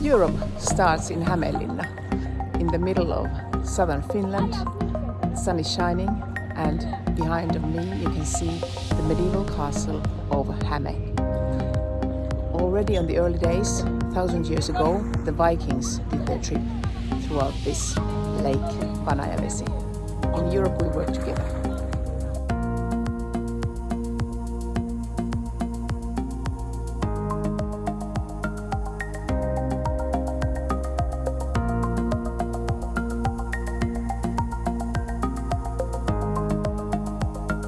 Europe starts in Hämeenlinna, in the middle of southern Finland. The Sun is shining and behind of me you can see the medieval castle of Häme. Already on the early days, thousand years ago, the Vikings did their trip throughout this lake, Vanajavesi. In Europe we work together.